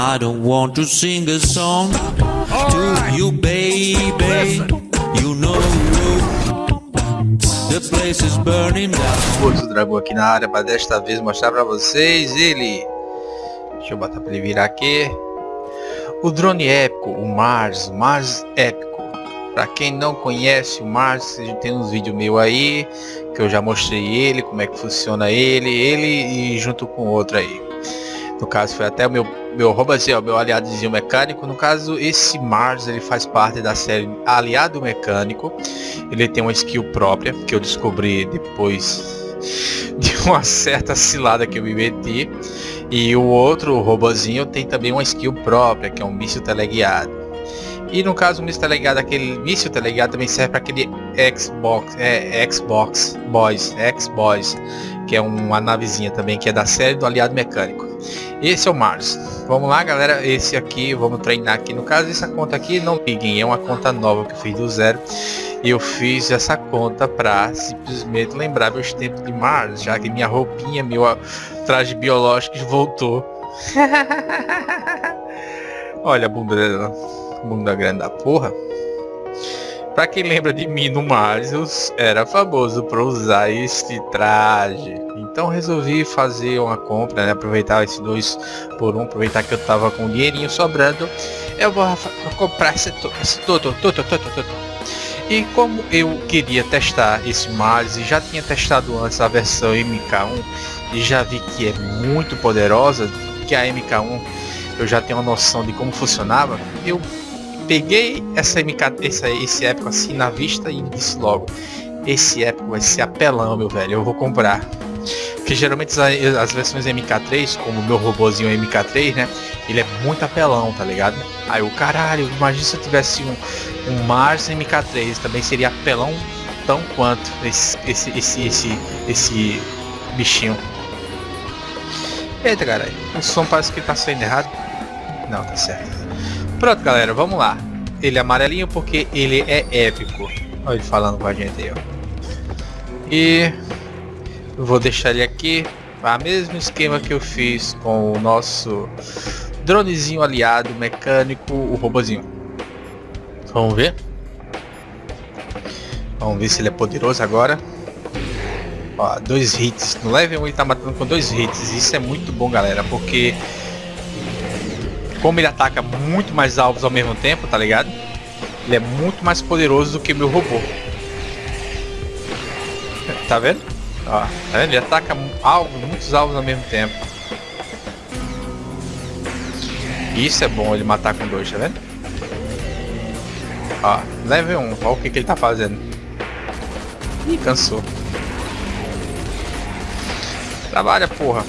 I don't want to sing a song to you, baby. You know the place is burning down. Outro dragão aqui na área para desta vez mostrar para vocês ele. Deixa eu botar para ele virar aqui. O drone épico, o Mars, Mars épico. Para quem não conhece o Mars, tem uns vídeos meu aí que eu já mostrei ele, como é que funciona ele, ele e junto com outro aí. No caso foi até o meu meu robozinho, meu aliadozinho mecânico. No caso, esse Mars ele faz parte da série Aliado Mecânico. Ele tem uma skill própria que eu descobri depois de uma certa cilada que eu me meti. E o outro robozinho tem também uma skill própria, que é um míssil teleguiado. E no caso, o míssil teleguiado, aquele míssil teleguiado também serve para aquele Xbox, é, Xbox Boys, X-Boys, que é uma navezinha também, que é da série do Aliado Mecânico. Esse é o Mars. Vamos lá, galera. Esse aqui, vamos treinar aqui. No caso, essa conta aqui, não liguem, é uma conta nova que eu fiz do zero. E eu fiz essa conta para simplesmente lembrar meus tempos de Mars, já que minha roupinha, meu traje biológico voltou. Olha a bunda dela. Bunda grande da porra. Pra quem lembra de mim no eu era famoso por usar este traje. Então resolvi fazer uma compra, né? aproveitar esse dois por um, aproveitar que eu tava com dinheirinho sobrando. Eu vou comprar esse, esse todo, todo, todo, todo. E como eu queria testar esse Mars e já tinha testado antes a versão MK1 e já vi que é muito poderosa, que a MK1 eu já tenho uma noção de como funcionava, eu peguei essa MK, esse, esse épico assim na vista e disse logo, esse épico vai ser apelão, meu velho, eu vou comprar. Porque geralmente as, as versões MK3, como o meu robozinho MK3, né? Ele é muito apelão, tá ligado? Aí o caralho, imagina se eu tivesse um, um Mars MK3, também seria apelão tão quanto esse, esse, esse, esse, esse bichinho. Eita, caralho, o som parece que tá saindo errado. Não, tá certo. Pronto, galera, vamos lá. Ele é amarelinho porque ele é épico. Olha ele falando com a gente aí, ó. E vou deixar ele aqui. A mesmo esquema que eu fiz com o nosso dronezinho aliado mecânico, o robozinho. Vamos ver. Vamos ver se ele é poderoso agora. Ó, dois hits. No level 1 ele tá matando com dois hits. Isso é muito bom, galera, porque como ele ataca muito mais alvos ao mesmo tempo, tá ligado? Ele é muito mais poderoso do que meu robô. Tá vendo? Ó, tá vendo? Ele ataca alvos, muitos alvos ao mesmo tempo. Isso é bom ele matar com dois, tá vendo? Ó, level 1, olha o que, que ele tá fazendo. Ih, cansou. Trabalha, porra.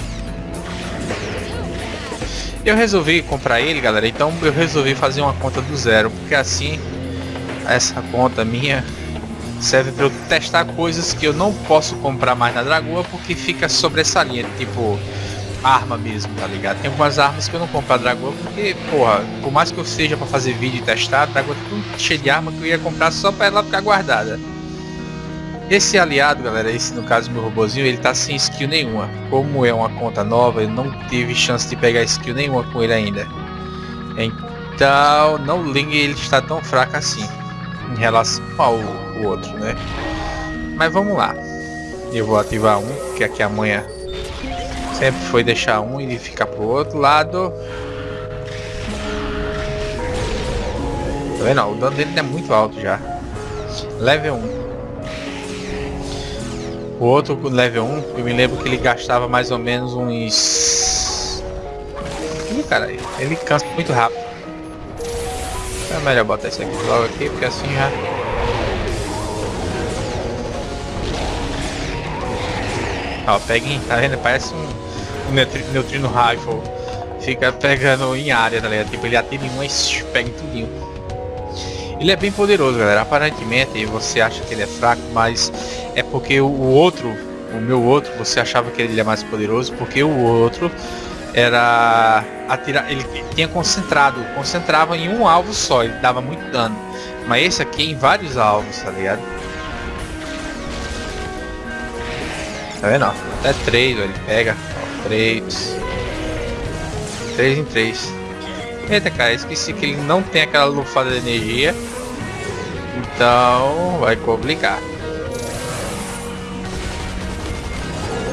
Eu resolvi comprar ele, galera, então eu resolvi fazer uma conta do zero, porque assim essa conta minha serve para eu testar coisas que eu não posso comprar mais na Dragoa porque fica sobressaliente, tipo arma mesmo, tá ligado? Tem algumas armas que eu não compro na Dragoa porque, porra, por mais que eu seja para fazer vídeo e testar, a Dragoa tá tudo cheio de arma que eu ia comprar só para ela ficar guardada. Esse aliado, galera, esse no caso meu robozinho, ele tá sem skill nenhuma. Como é uma conta nova, eu não tive chance de pegar skill nenhuma com ele ainda. Então, não ligue ele está tão fraco assim. Em relação ao, ao outro, né? Mas vamos lá. Eu vou ativar um, que aqui amanhã sempre foi deixar um e ficar pro outro lado. Tá vendo? O dano dele é muito alto já. Level 1. O outro level 1, eu me lembro que ele gastava mais ou menos uns... Ih, cara, ele cansa muito rápido. É melhor botar isso aqui logo aqui, porque assim já... Ó, peguem, tá vendo? Parece um, um neutrino rifle. Fica pegando em área, tá ligado? Tipo, ele atira em um e pega em tudinho. Ele é bem poderoso, galera. Aparentemente você acha que ele é fraco, mas é porque o outro, o meu outro, você achava que ele é mais poderoso porque o outro era atirar, ele tinha concentrado, concentrava em um alvo só, ele dava muito dano. Mas esse aqui é em vários alvos, tá ligado? Tá vendo? Até três, ele pega. Ó, três. Três em três. Eita, cara, esqueci que ele não tem aquela lufada de energia. Então, vai complicar.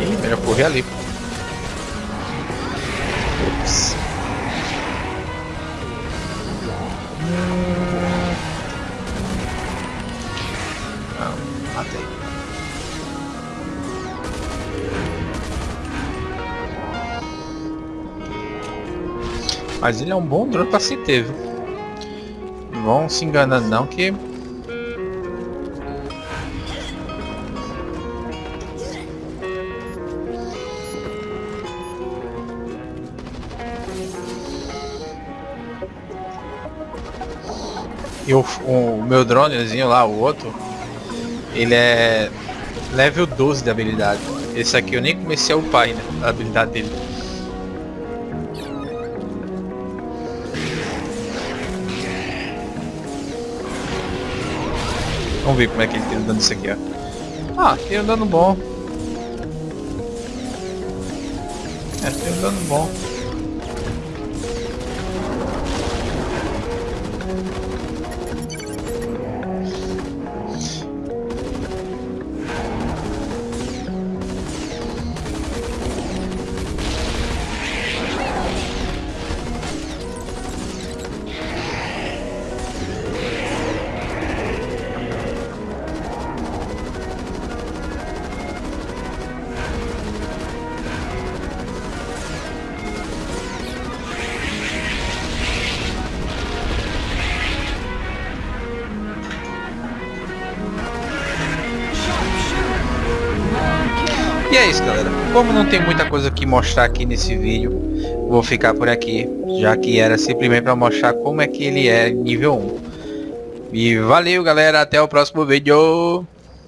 Ih, melhor correr ali. Ups. Não, matei. Mas ele é um bom drone pra se ter, viu? Não vão se enganando não que... E o, o meu dronezinho lá, o outro, ele é level 12 de habilidade. Esse aqui eu nem comecei a upar ainda, a habilidade dele. Vamos ver como é que ele tem dando isso aqui, ó. Ah, tem dano bom. É, tem dano bom. E é isso galera, como não tem muita coisa que mostrar aqui nesse vídeo, vou ficar por aqui, já que era simplesmente para mostrar como é que ele é nível 1. E valeu galera, até o próximo vídeo!